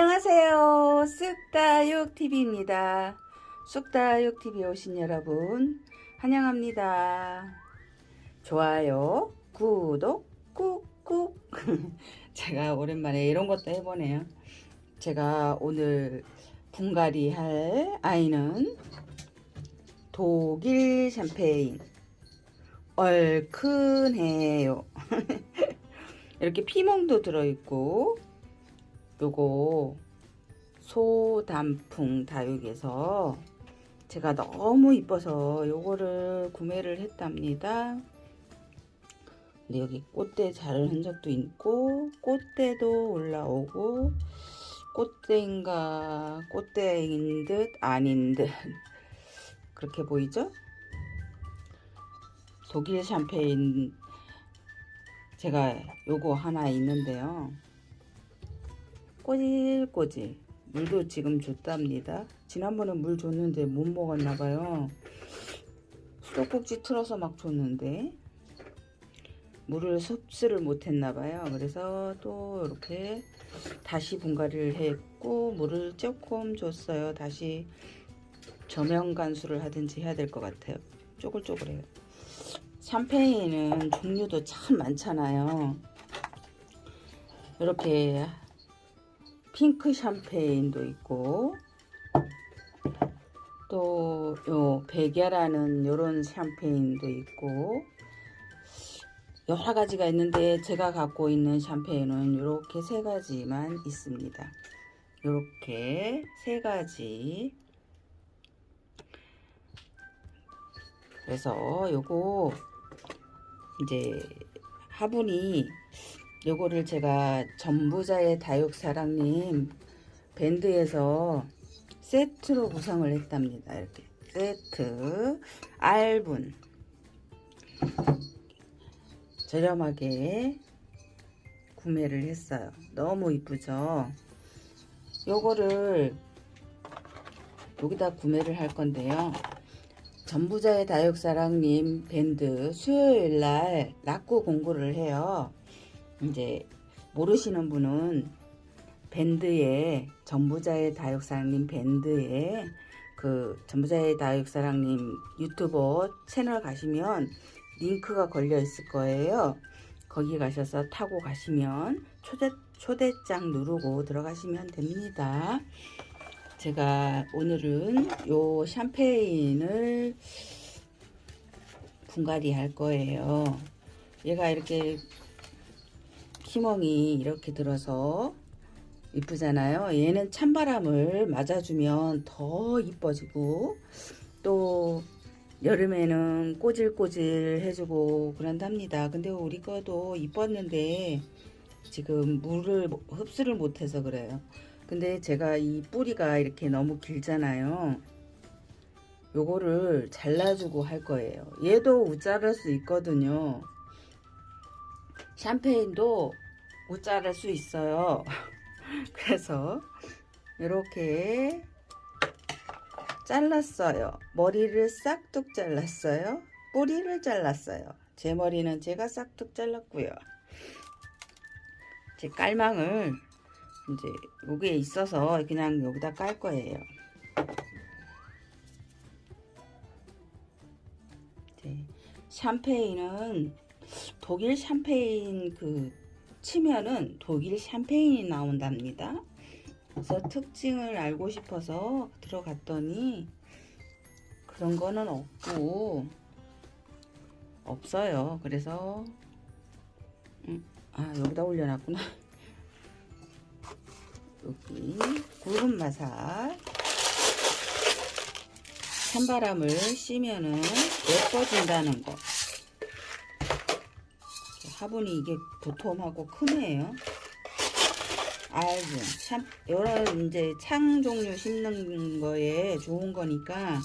안녕하세요. 쑥다육TV입니다. 쑥다육TV 오신 여러분 환영합니다. 좋아요, 구독, 꾹꾹 제가 오랜만에 이런 것도 해보네요. 제가 오늘 분갈이 할 아이는 독일 샴페인 얼큰해요. 이렇게 피멍도 들어있고 요거 소단풍 다육에서 제가 너무 이뻐서 요거를 구매를 했답니다. 근데 여기 꽃대 자른 흔적도 있고 꽃대도 올라오고 꽃대인가 꽃대인 듯 아닌 듯 그렇게 보이죠? 독일 샴페인 제가 요거 하나 있는데요. 꼬질꼬질. 물도 지금 줬답니다. 지난번에 물 줬는데 못 먹었나봐요. 수도꼭지 틀어서 막 줬는데 물을 섭취를 못했나봐요. 그래서 또 이렇게 다시 분갈이를 했고 물을 조금 줬어요. 다시 저명 간수를 하든지 해야 될 것 같아요. 쪼글쪼글해요. 샴페인은 종류도 참 많잖아요. 이렇게 핑크 샴페인도 있고 또 요 백야라는 요런 샴페인도 있고 여러 가지가 있는데 제가 갖고 있는 샴페인은 이렇게 세 가지만 있습니다. 이렇게 세 가지 그래서 요거 이제 화분이 요거를 제가 전부자의 다육사랑님 밴드에서 세트로 구성을 했답니다. 이렇게 세트 알분 저렴하게 구매를 했어요. 너무 이쁘죠? 요거를 여기다 구매를 할 건데요. 전부자의 다육사랑님 밴드 수요일날 낙구 공고를 해요. 이제 모르시는 분은 밴드에 전부자의 다육사랑님 밴드에 그 전부자의 다육사랑님 유튜버 채널 가시면 링크가 걸려 있을 거예요. 거기 가셔서 타고 가시면 초대, 초대장 누르고 들어가시면 됩니다. 제가 오늘은 요 샴페인을 분갈이 할 거예요. 얘가 이렇게 희멍이 이렇게 들어서 이쁘잖아요. 얘는 찬바람을 맞아주면 더 이뻐지고 또 여름에는 꼬질꼬질 해주고 그런답니다. 근데 우리 거도 이뻤는데 지금 물을 흡수를 못해서 그래요. 근데 제가 이 뿌리가 이렇게 너무 길잖아요. 요거를 잘라주고 할 거예요. 얘도 우자랄 수 있거든요 샴페인도 못 자를 수 있어요. 그래서 이렇게 잘랐어요. 머리를 싹둑 잘랐어요. 뿌리를 잘랐어요. 제 머리는 제가 싹둑 잘랐고요. 제 깔망을 이제 여기에 있어서 그냥 여기다 깔 거예요. 샴페인은 독일 샴페인 그 치면은 독일 샴페인이 나온답니다. 그래서 특징을 알고 싶어서 들어갔더니 그런 거는 없고 없어요. 그래서 음, 아 여기다 올려놨구나. 여기 굵은 마살 찬바람을 쐬면은 예뻐진다는 거 화분이 이게 도톰하고 크네요. 알분, 참, 여러 이제 창 종류 심는 거에 좋은 거니까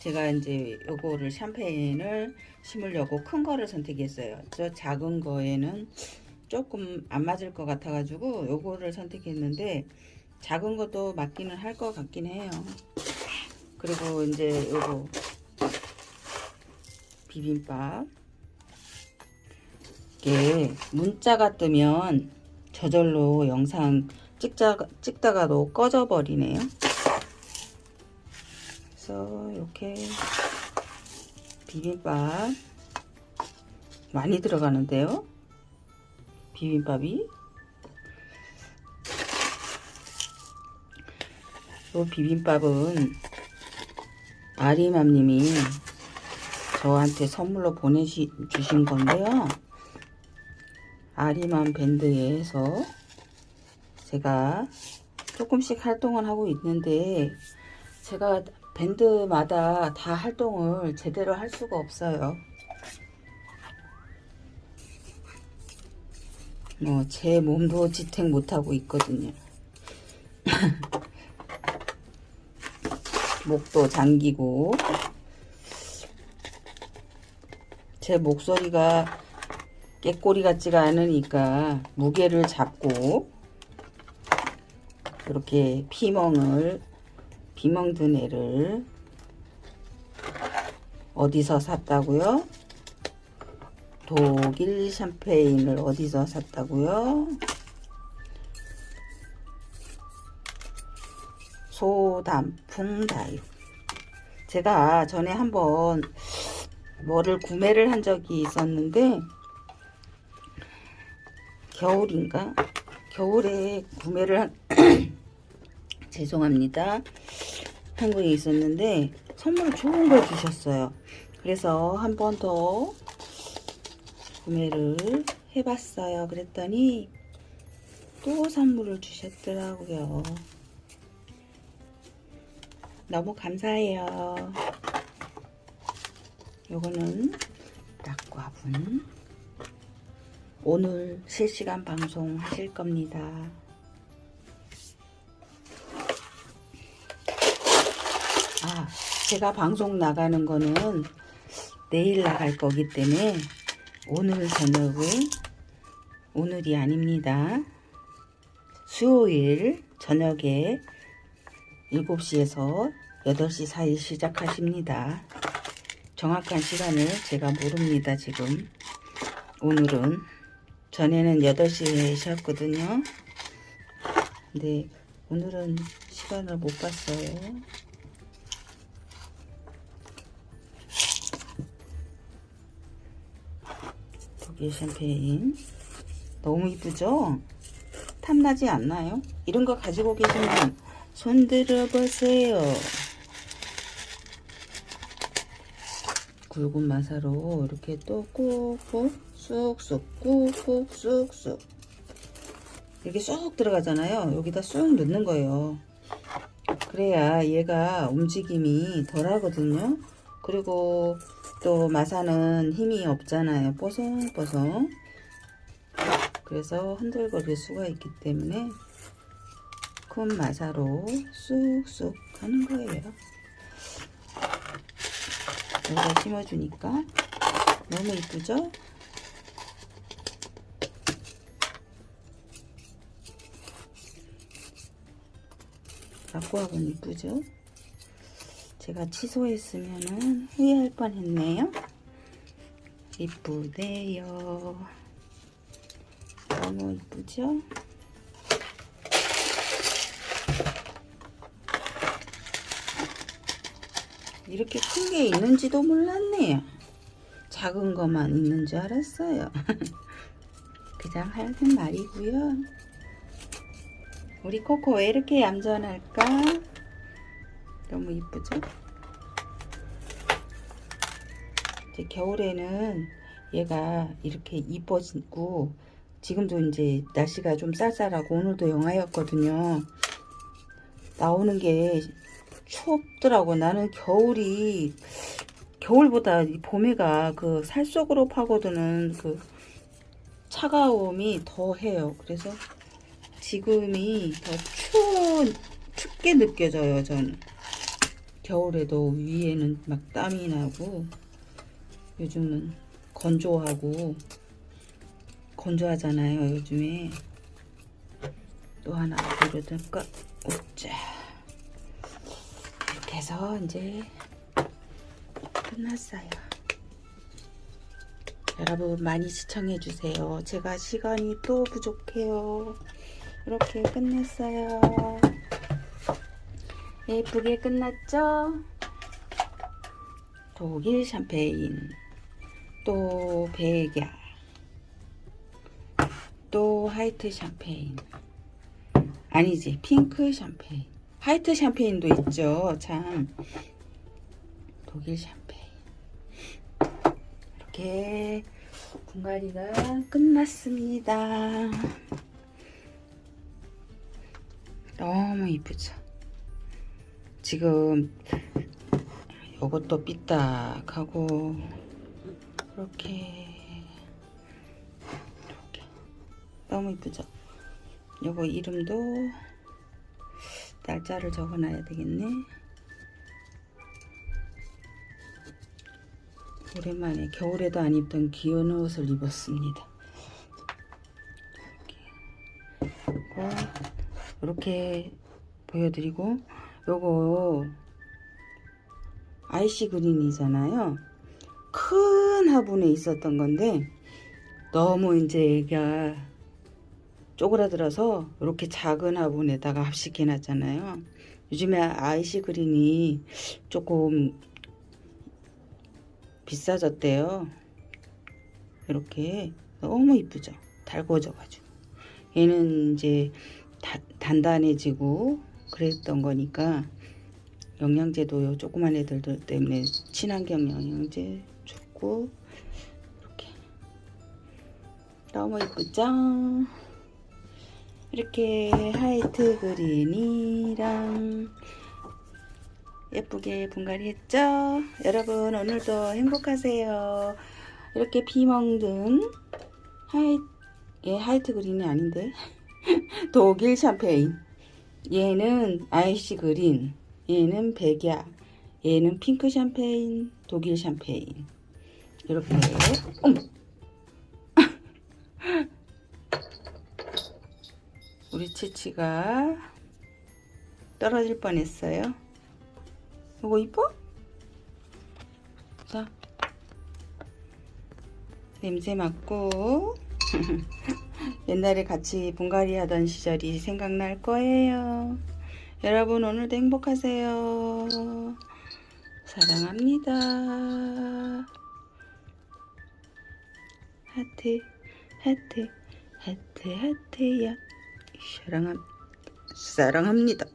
제가 이제 요거를 샴페인을 심으려고 큰 거를 선택했어요. 저 작은 거에는 조금 안 맞을 것 같아 가지고 요거를 선택했는데 작은 것도 맞기는 할 것 같긴 해요. 그리고 이제 요거 비빔밥 이게 문자가 뜨면 저절로 영상 찍자, 찍다가도 꺼져버리네요. 그래서 이렇게 비빔밥 많이 들어가는데요. 비빔밥이 이 비빔밥은 아리맘님이 저한테 선물로 보내주신 건데요. 아리맘 밴드에서 제가 조금씩 활동을 하고 있는데 제가 밴드마다 다 활동을 제대로 할 수가 없어요. 뭐 제 몸도 지탱 못하고 있거든요. 목도 잠기고 제 목소리가 깨꼬리 같지가 않으니까 무게를 잡고 이렇게 피멍을 비멍 든 애를 어디서 샀다고요? 독일 샴페인을 어디서 샀다고요? 소단풍 다육 제가 전에 한번 뭐를 구매를 한 적이 있었는데 겨울인가? 겨울에 구매를 한 죄송합니다. 한국에 있었는데 선물 좋은 걸 주셨어요. 그래서 한 번 더 구매를 해봤어요. 그랬더니 또 선물을 주셨더라고요. 너무 감사해요. 요거는 낙과분 오늘 실시간 방송 하실 겁니다. 아, 제가 방송 나가는 거는 내일 나갈 거기 때문에 오늘 저녁은 오늘이 아닙니다. 수요일 저녁에 7시에서 8시 사이 시작하십니다. 정확한 시간을 제가 모릅니다, 지금. 오늘은. 전에는 8시에 쉬었거든요. 근데 오늘은 시간을 못 봤어요. 독일 샴페인. 너무 이쁘죠? 탐나지 않나요? 이런 거 가지고 계시면 손 들어 보세요. 굵은 마사로 이렇게 또 꾹꾹 쑥쑥 꾹꾹 쑥쑥 이렇게 쑥 들어가잖아요. 여기다 쑥 넣는 거예요. 그래야 얘가 움직임이 덜 하거든요. 그리고 또 마사는 힘이 없잖아요. 뽀송뽀송. 그래서 흔들거릴 수가 있기 때문에 큰 마사로 쑥쑥 하는 거예요. 여기다 심어주니까 너무 이쁘죠? 낙고학은 이쁘죠? 제가 취소했으면 후회할 뻔했네요. 이쁘네요. 너무 이쁘죠? 이렇게 큰 게 있는지도 몰랐네요. 작은 것만 있는 줄 알았어요. 그냥 하는 말이고요. 우리 코코 왜 이렇게 얌전할까? 너무 이쁘죠? 이제 겨울에는 얘가 이렇게 이뻐지고 지금도 이제 날씨가 좀 쌀쌀하고 오늘도 영하였거든요. 나오는 게 춥더라고. 나는 겨울이 겨울보다 봄에가 그 살 속으로 파고드는 그 차가움이 더 해요. 그래서 지금이 더 추운 춥게 느껴져요. 저는 겨울에도 위에는 막 땀이 나고 요즘은 건조하고 건조하잖아요. 요즘에 또 하나 보여드릴까? 오자. 해서 이제 끝났어요. 여러분 많이 시청해 주세요. 제가 시간이 또 부족해요. 이렇게 끝냈어요. 예쁘게 끝났죠? 독일 샴페인, 또 백야, 또 화이트 샴페인. 아니지, 핑크 샴페인. 화이트 샴페인도 있죠. 참. 독일 샴페인. 이렇게 분갈이가 끝났습니다. 너무 이쁘죠? 지금 요것도 삐딱하고 이렇게 이렇게 너무 이쁘죠? 요거 이름도 날짜를 적어놔야 되겠네. 오랜만에 겨울에도 안 입던 귀여운 옷을 입었습니다. 이렇게, 보여드리고 요거 아이시 그린이잖아요. 큰 화분에 있었던 건데 너무 이제 얘가 쪼그라들어서 이렇게 작은 화분에다가 합식해 놨잖아요. 요즘에 아이시 그린이 조금 비싸졌대요. 이렇게 너무 이쁘죠. 달궈져 가지고 얘는 이제 다, 단단해지고 그랬던 거니까 영양제도 요 조그만 애들들 때문에 친환경 영양제 좋고 이렇게 너무 이쁘죠? 이렇게 White Green이랑 예쁘게 분갈이 했죠? 여러분 오늘도 행복하세요. 이렇게 비 멍든 하이, 예, White Green이 아닌데? 독일 샴페인. 얘는 Icy Green. 얘는 백야. 얘는 핑크 샴페인 독일 샴페인. 이렇게. 어머 우리 치치가 떨어질 뻔했어요. 이거 이뻐? 자 냄새 맡고 옛날에 같이 분갈이 하던 시절이 생각날 거예요. 여러분 오늘도 행복하세요. 사랑합니다. 하트 하트 하트 하트야 사랑함 사랑합니다.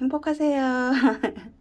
행복하세요.